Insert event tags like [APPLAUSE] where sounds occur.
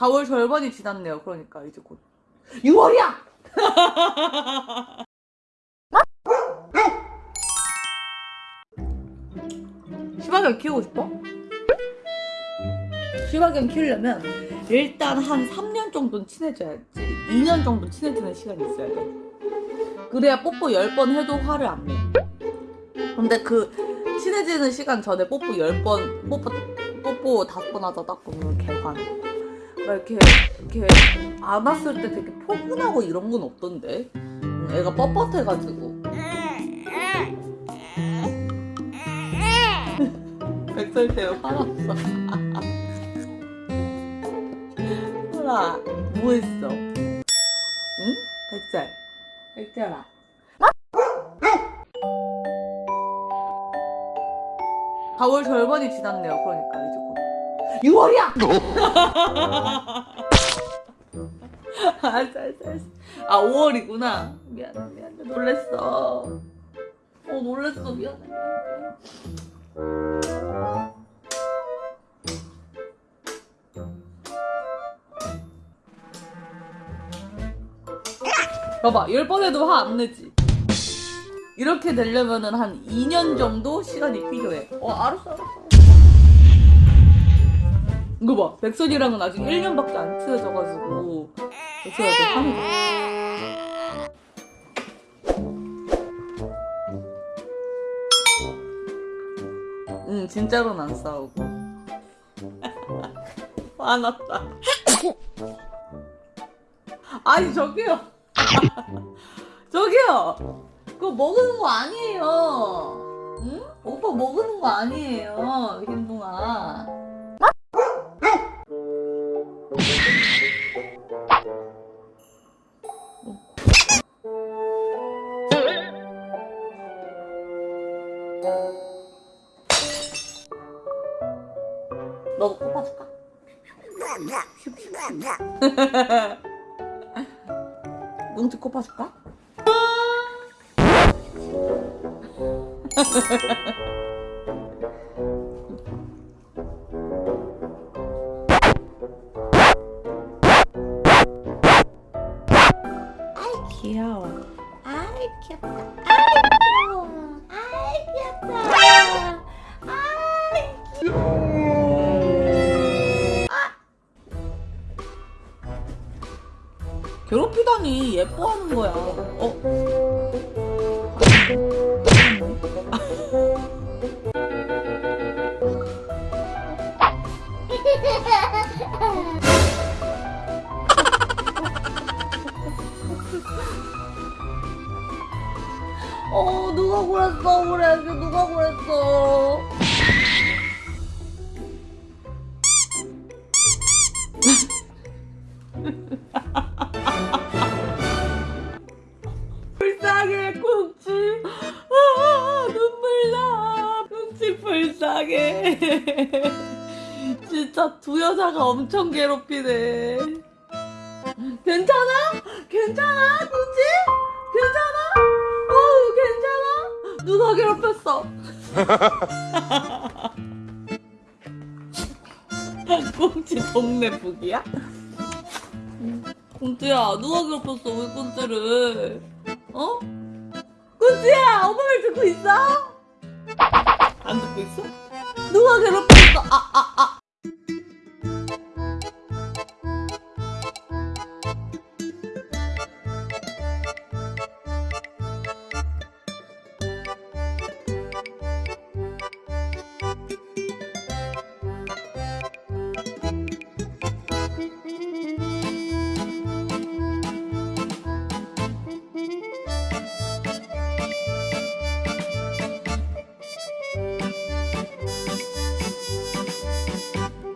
4월 절반이 지났네요. 그러니까 이제 곧 6월이야! 시바견 [LAUGHS] 키우고 싶어? 시바견 키우려면 일단 한 3년 정도는 친해져야지 2년 정도 친해지는 시간이 있어야 돼 그래야 뽀뽀 10번 해도 화를 안 내. 근데 그 친해지는 시간 전에 뽀뽀 10번 뽀뽀 뽀뽀 5번 하자다 개환 막 이렇게 이렇게 안았을 때 되게 포근하고 이런 건 없던데? 음, 애가 뻣뻣해가지고. [LAUGHS] 백설 때문에 화났어. [LAUGHS] 설아 뭐 했어? 응? 백설. 백설아. 아 4월 절반이 지났네요. 그러니까 6월이야! 알았어. 알았어 알았어 아 5월이구나. 미안해 미안해 놀랬어. 어 놀랬어. 미안해. 봐봐 10번 해도 화 안 내지. 이렇게 되려면은 한 2년 정도 시간이 필요해. 어 알았어 알았어 이거 봐. 백선이랑은 아직 1년밖에 안 친해져가지고. 백선이한테 화내 응 진짜로는 안 싸우고. [LAUGHS] 화났다. [LAUGHS] 아니 저기요. [LAUGHS] 저기요. 그거 먹는 거 아니에요. 응? 오빠 먹는 거 아니에요. 흰둥아 너도 뽑아줄까? [LAUGHS] 뭉치 꼽아줄까? 아이 [LAUGHS] 귀여워 아이 귀엽다 괴롭히다니 예뻐하는 거야. 어? 어 누가 그랬어 그래 누가 그랬어 [LAUGHS] 불쌍해 [LAUGHS] 진짜 두 여자가 엄청 괴롭히네 괜찮아? 괜찮아 꽁치? 괜찮아? 어 괜찮아? 누가 괴롭혔어? [LAUGHS] 꽁치 동네 북이야? 꽁치야 누가 괴롭혔어 우리 꽁치를 어? 꽁치야 엄마 말 듣고 있어? 안 듣고 있어? 아 아, 아.